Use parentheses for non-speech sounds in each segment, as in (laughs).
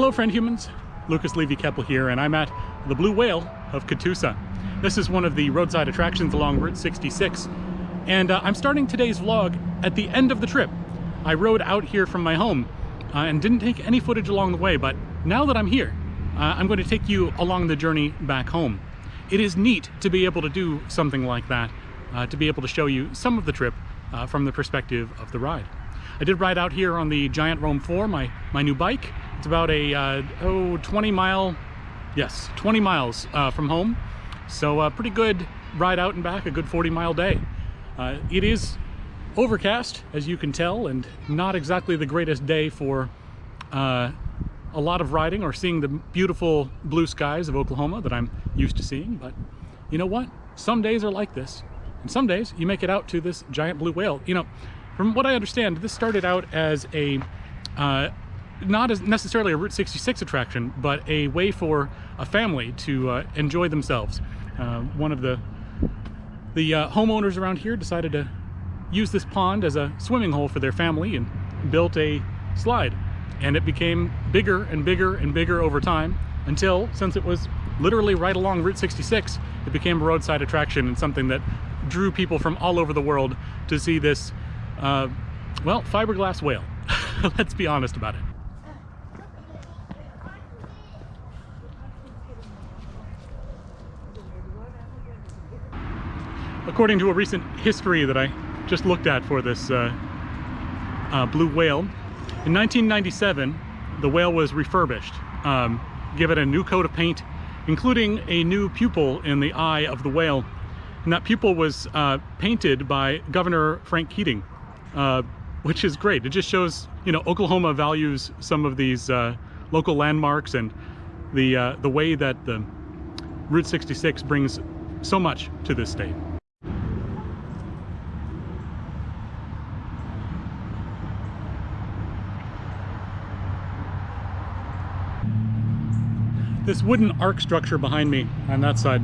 Hello friend humans, Lucas Levy Keppel here and I'm at the Blue Whale of Catoosa. This is one of the roadside attractions along Route 66 and uh, I'm starting today's vlog at the end of the trip. I rode out here from my home uh, and didn't take any footage along the way but now that I'm here uh, I'm going to take you along the journey back home. It is neat to be able to do something like that, uh, to be able to show you some of the trip uh, from the perspective of the ride. I did ride out here on the Giant Roam 4, my, my new bike. It's about a, uh, oh, 20 mile, yes, 20 miles uh, from home. So a uh, pretty good ride out and back, a good 40 mile day. Uh, it is overcast, as you can tell, and not exactly the greatest day for uh, a lot of riding or seeing the beautiful blue skies of Oklahoma that I'm used to seeing. But you know what? Some days are like this. And some days you make it out to this giant blue whale. You know, from what I understand, this started out as a, uh, not as necessarily a Route 66 attraction, but a way for a family to uh, enjoy themselves. Uh, one of the, the uh, homeowners around here decided to use this pond as a swimming hole for their family and built a slide. And it became bigger and bigger and bigger over time until, since it was literally right along Route 66, it became a roadside attraction and something that drew people from all over the world to see this, uh, well, fiberglass whale. (laughs) Let's be honest about it. According to a recent history that I just looked at for this uh, uh, blue whale, in 1997, the whale was refurbished, um, given a new coat of paint, including a new pupil in the eye of the whale and that pupil was uh, painted by Governor Frank Keating, uh, which is great. It just shows, you know, Oklahoma values some of these uh, local landmarks and the, uh, the way that the Route 66 brings so much to this state. This wooden ark structure behind me on that side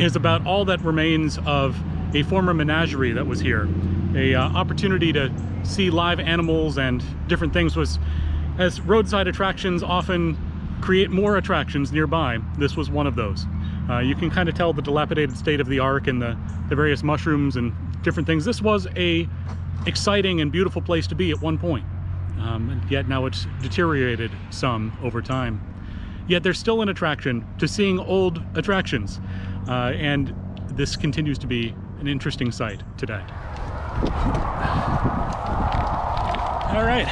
is about all that remains of a former menagerie that was here. A uh, opportunity to see live animals and different things was, as roadside attractions often create more attractions nearby, this was one of those. Uh, you can kind of tell the dilapidated state of the ark and the, the various mushrooms and different things. This was a exciting and beautiful place to be at one point. Um, and yet now it's deteriorated some over time. Yet there's still an attraction to seeing old attractions. Uh, and this continues to be an interesting sight today. All right,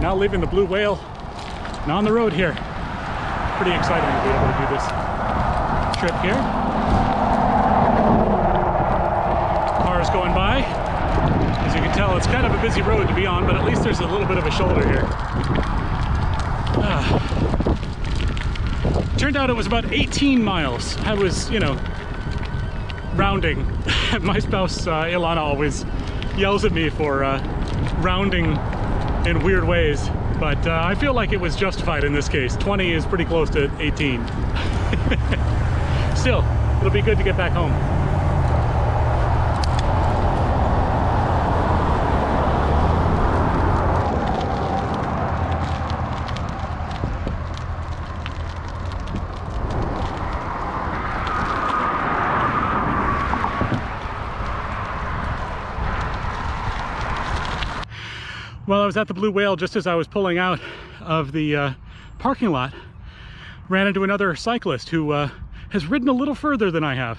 now leaving the Blue Whale and on the road here. Pretty exciting to be able to do this trip here. Cars going by. As you can tell, it's kind of a busy road to be on, but at least there's a little bit of a shoulder here. Turned out it was about 18 miles. I was, you know, rounding. (laughs) My spouse, uh, Ilana, always yells at me for uh, rounding in weird ways, but uh, I feel like it was justified in this case. 20 is pretty close to 18. (laughs) Still, it'll be good to get back home. Well, I was at the Blue Whale just as I was pulling out of the uh, parking lot. Ran into another cyclist who uh, has ridden a little further than I have.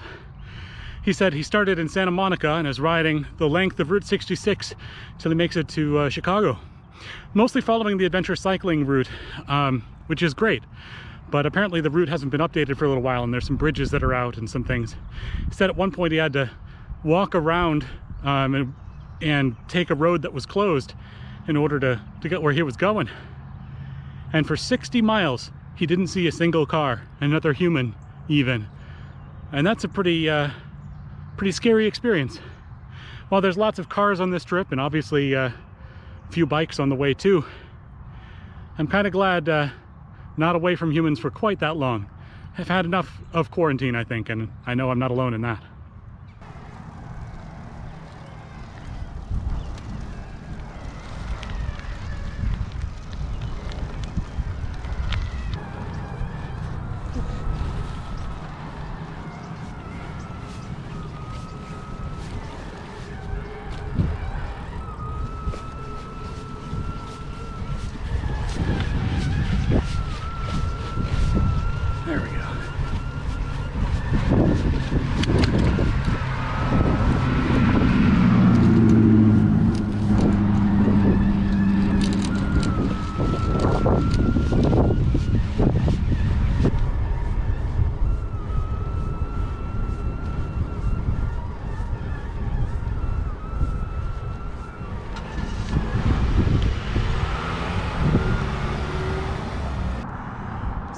He said he started in Santa Monica and is riding the length of Route 66 till he makes it to uh, Chicago. Mostly following the adventure cycling route, um, which is great. But apparently the route hasn't been updated for a little while and there's some bridges that are out and some things. He said at one point he had to walk around um, and, and take a road that was closed in order to, to get where he was going. And for 60 miles, he didn't see a single car, another human even. And that's a pretty, uh, pretty scary experience. While there's lots of cars on this trip and obviously uh, a few bikes on the way too, I'm kind of glad uh, not away from humans for quite that long. I've had enough of quarantine, I think, and I know I'm not alone in that.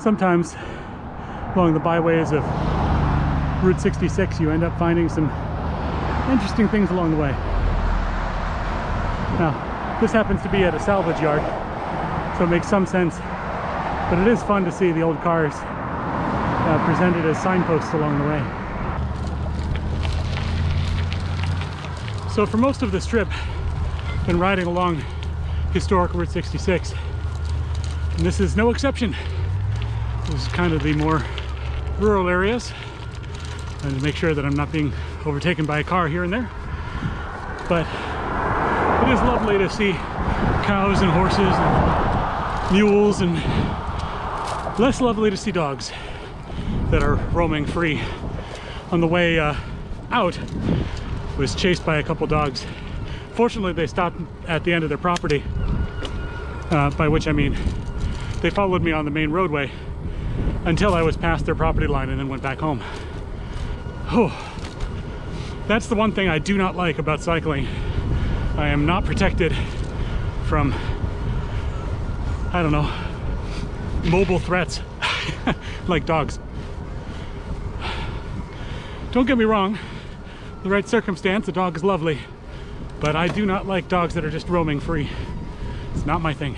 sometimes along the byways of Route 66 you end up finding some interesting things along the way. Now this happens to be at a salvage yard so it makes some sense, but it is fun to see the old cars uh, presented as signposts along the way. So for most of this trip, I've been riding along historic Route 66, and this is no exception. This is kind of the more rural areas, and to make sure that I'm not being overtaken by a car here and there. But it is lovely to see cows and horses and mules and less lovely to see dogs that are roaming free. On the way uh, out, was chased by a couple dogs. Fortunately, they stopped at the end of their property, uh, by which I mean they followed me on the main roadway until I was past their property line and then went back home. Oh, that's the one thing I do not like about cycling. I am not protected from, I don't know, mobile threats (laughs) like dogs. Don't get me wrong, the right circumstance, a dog is lovely, but I do not like dogs that are just roaming free. It's not my thing.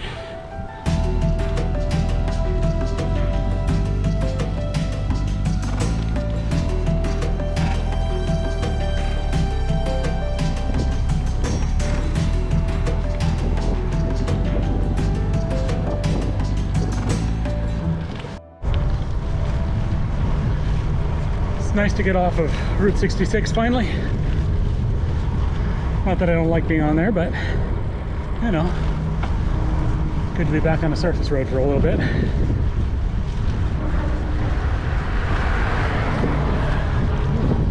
It's nice to get off of Route 66 finally. Not that I don't like being on there, but you know, good to be back on a surface road for a little bit.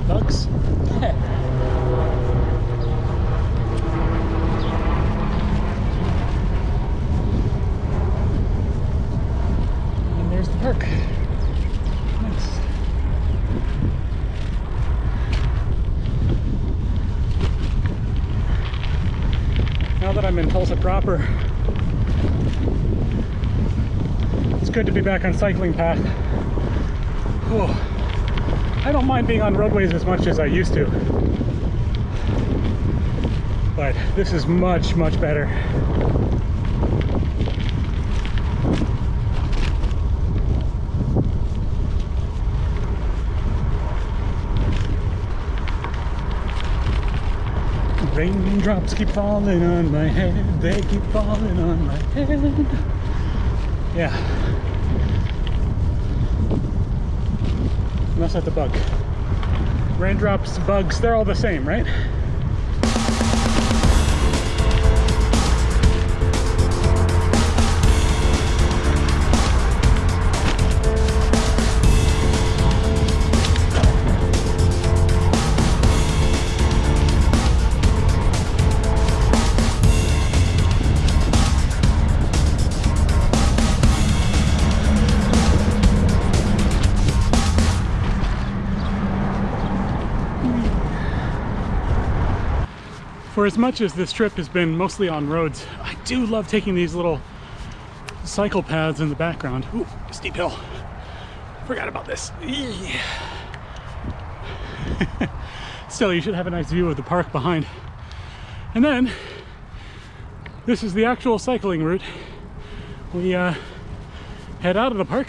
Bugs. and there's the park. Nice. now that I'm in Tulsa proper, it's good to be back on cycling path. Oh, I don't mind being on roadways as much as I used to, but this is much, much better. Raindrops keep falling on my head, they keep falling on my head. Yeah. That's not the bug. Raindrops, bugs, they're all the same, right? As much as this trip has been mostly on roads, I do love taking these little cycle paths in the background. Ooh, steep hill. Forgot about this. (laughs) Still, you should have a nice view of the park behind. And then, this is the actual cycling route. We uh, head out of the park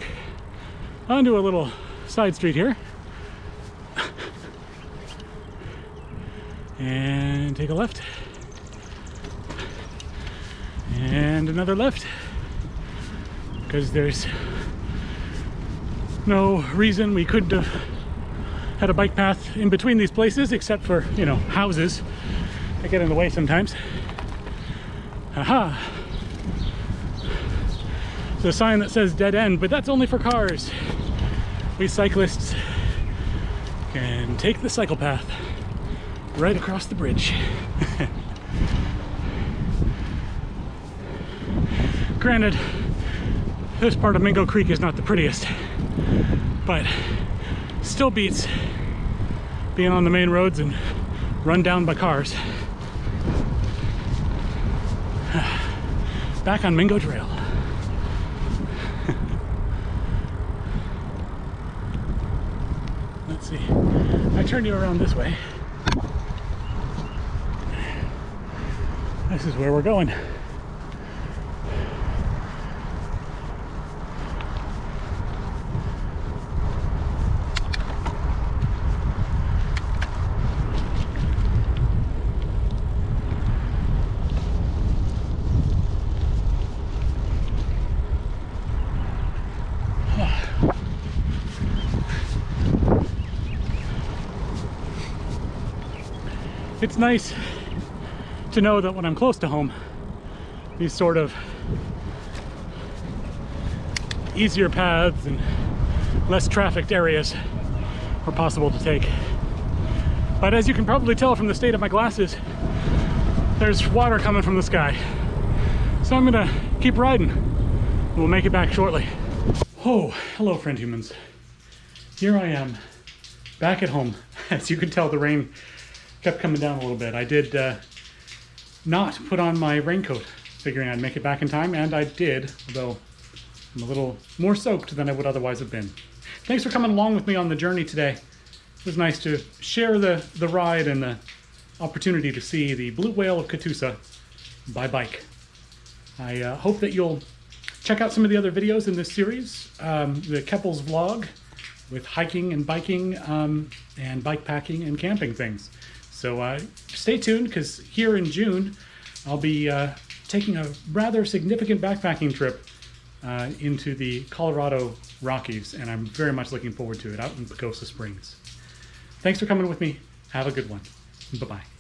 onto a little side street here. And take a left. And another left. Because there's no reason we couldn't have had a bike path in between these places except for you know houses. That get in the way sometimes. Aha! There's a sign that says dead end but that's only for cars. We cyclists can take the cycle path right across the bridge. (laughs) Granted, this part of Mingo Creek is not the prettiest, but still beats being on the main roads and run down by cars. (sighs) Back on Mingo Trail. (laughs) Let's see. I turn you around this way. This is where we're going. It's nice to know that when I'm close to home, these sort of easier paths and less trafficked areas are possible to take. But as you can probably tell from the state of my glasses, there's water coming from the sky. So I'm gonna keep riding. We'll make it back shortly. Oh, hello friend humans. Here I am, back at home. (laughs) As you can tell, the rain kept coming down a little bit. I did uh, not put on my raincoat, figuring I'd make it back in time, and I did, although I'm a little more soaked than I would otherwise have been. Thanks for coming along with me on the journey today. It was nice to share the, the ride and the opportunity to see the blue whale of Catoosa by bike. I uh, hope that you'll check out some of the other videos in this series, um, the Keppel's vlog with hiking and biking um, and bike packing and camping things. So uh, stay tuned because here in June, I'll be uh, taking a rather significant backpacking trip uh, into the Colorado Rockies, and I'm very much looking forward to it out in Pagosa Springs. Thanks for coming with me. Have a good one. Bye-bye.